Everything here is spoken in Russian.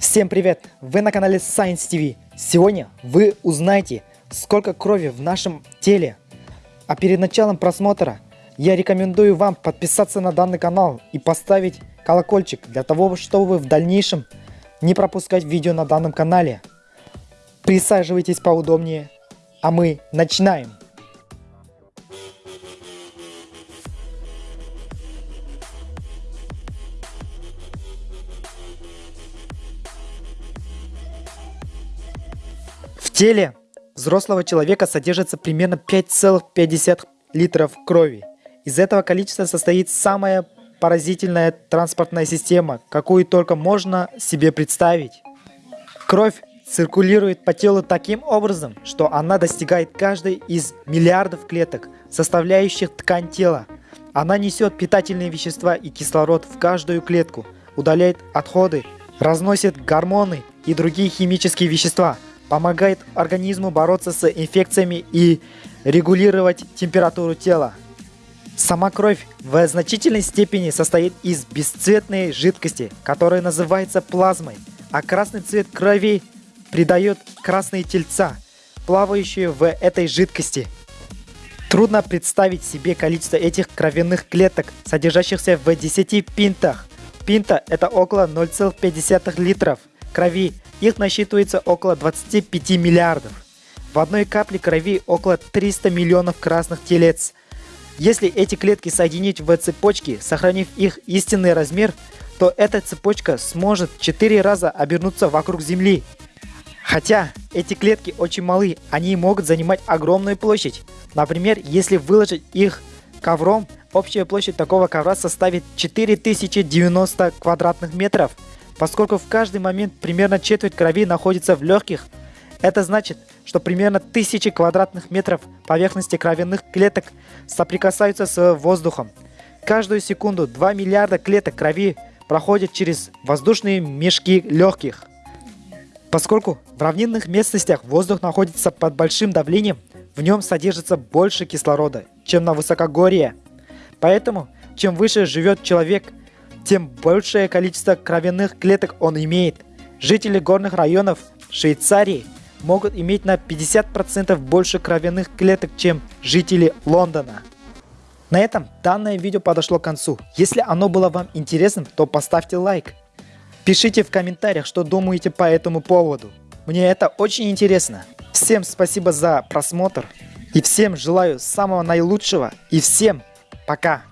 Всем привет! Вы на канале Science TV. Сегодня вы узнаете, сколько крови в нашем теле. А перед началом просмотра я рекомендую вам подписаться на данный канал и поставить колокольчик для того, чтобы в дальнейшем не пропускать видео на данном канале. Присаживайтесь поудобнее, а мы начинаем. Теле взрослого человека содержится примерно 5,5 литров крови. Из этого количества состоит самая поразительная транспортная система, какую только можно себе представить. Кровь циркулирует по телу таким образом, что она достигает каждой из миллиардов клеток, составляющих ткань тела. Она несет питательные вещества и кислород в каждую клетку, удаляет отходы, разносит гормоны и другие химические вещества, помогает организму бороться с инфекциями и регулировать температуру тела. Сама кровь в значительной степени состоит из бесцветной жидкости, которая называется плазмой, а красный цвет крови придает красные тельца, плавающие в этой жидкости. Трудно представить себе количество этих кровяных клеток, содержащихся в 10 пинтах. Пинта это около 0,5 литров крови, их насчитывается около 25 миллиардов. В одной капле крови около 300 миллионов красных телец – если эти клетки соединить в цепочки, сохранив их истинный размер, то эта цепочка сможет 4 раза обернуться вокруг Земли. Хотя эти клетки очень малы, они могут занимать огромную площадь. Например, если выложить их ковром, общая площадь такого ковра составит 4090 квадратных метров. Поскольку в каждый момент примерно четверть крови находится в легких, это значит, что примерно тысячи квадратных метров поверхности кровяных клеток соприкасаются с воздухом. Каждую секунду 2 миллиарда клеток крови проходят через воздушные мешки легких. Поскольку в равнинных местностях воздух находится под большим давлением, в нем содержится больше кислорода, чем на высокогорье. Поэтому, чем выше живет человек, тем большее количество кровяных клеток он имеет. Жители горных районов Швейцарии – могут иметь на 50% больше кровяных клеток, чем жители Лондона. На этом данное видео подошло к концу. Если оно было вам интересным, то поставьте лайк. Пишите в комментариях, что думаете по этому поводу. Мне это очень интересно. Всем спасибо за просмотр. И всем желаю самого наилучшего. И всем пока.